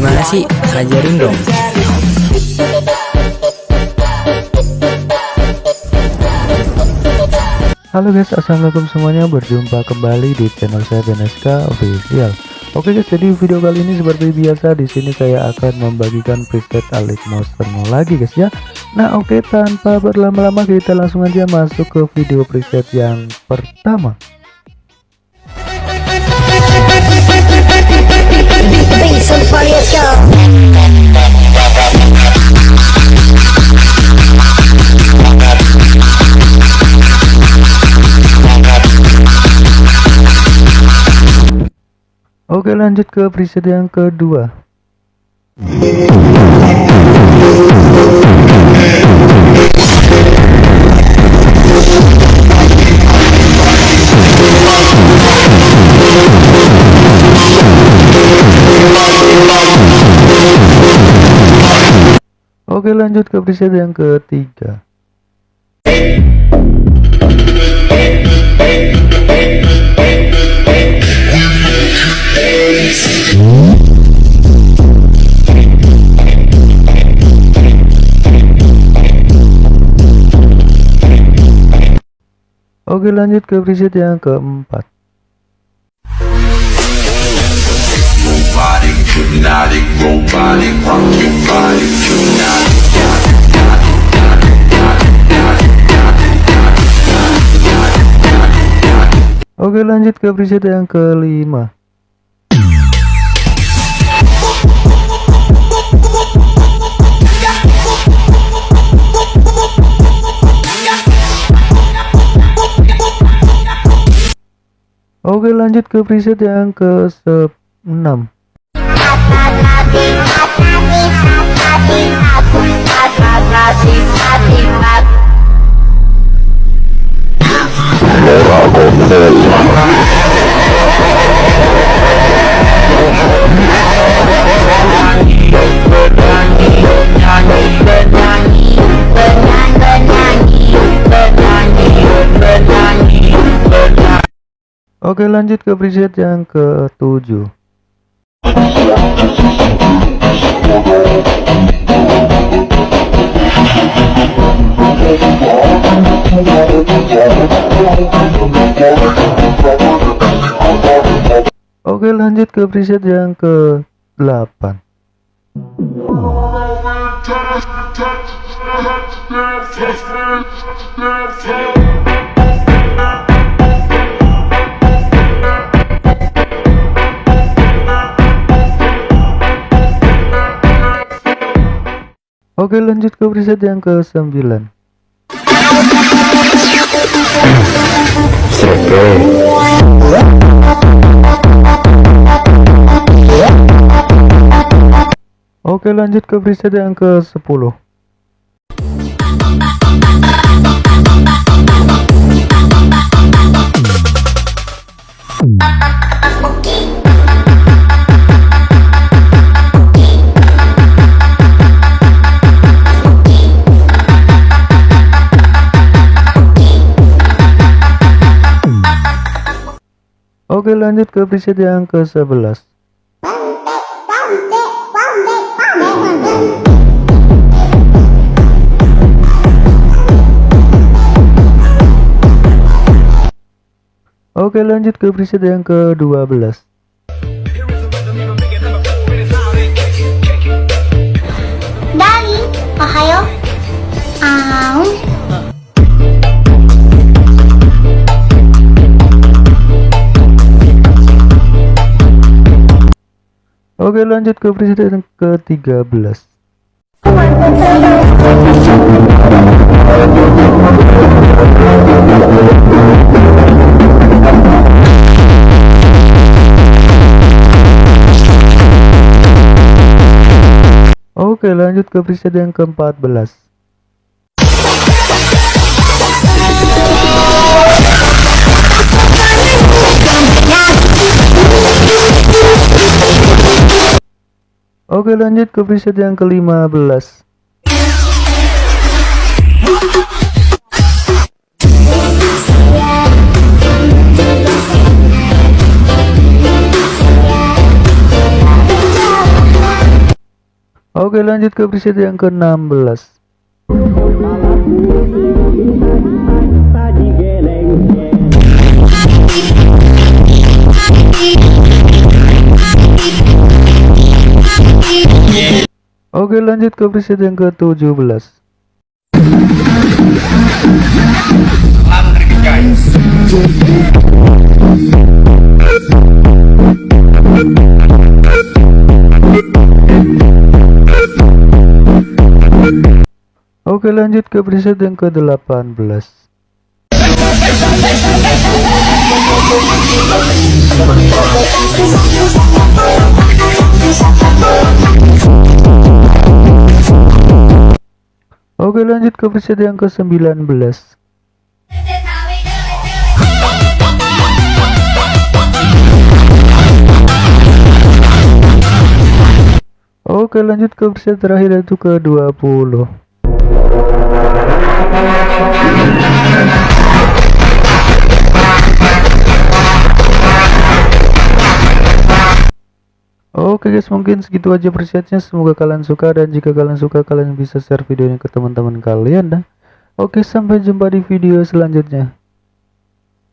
Gimana sih? Ajarin dong. Halo guys, assalamualaikum semuanya. Berjumpa kembali di channel saya BNSK Official. Oke guys, jadi video kali ini seperti biasa di sini saya akan membagikan preset Alex Monster lagi guys ya. Nah oke, tanpa berlama-lama kita langsung aja masuk ke video preset yang pertama. Oke lanjut ke preset yang kedua. Oke lanjut ke preset yang ketiga Oke lanjut ke preset yang keempat. Oke lanjut ke preset yang kelima Oke lanjut ke preset yang ke 6 Oke lanjut ke preset yang ke 7 Oke lanjut ke preset yang ke 8 Oke lanjut ke preset yang ke 9 Oke lanjut ke preset yang ke 10 Oke lanjut ke preset yang ke 11 Oke lanjut ke preset yang ke 12 Dali, ohayo. Oke lanjut ke preset yang ke 13 Oke lanjut ke preset yang ke 14 Oke lanjut ke preset yang ke-15 Oke lanjut ke preset yang ke-16 Oke lanjut ke preset yang ke-17 Oke lanjut ke preset yang ke-18 Oke lanjut ke preset yang ke-19 Oke lanjut ke preset terakhir yaitu ke-20 Oke guys mungkin segitu aja presetnya semoga kalian suka dan jika kalian suka kalian bisa share video ini ke teman-teman kalian dah. Oke sampai jumpa di video selanjutnya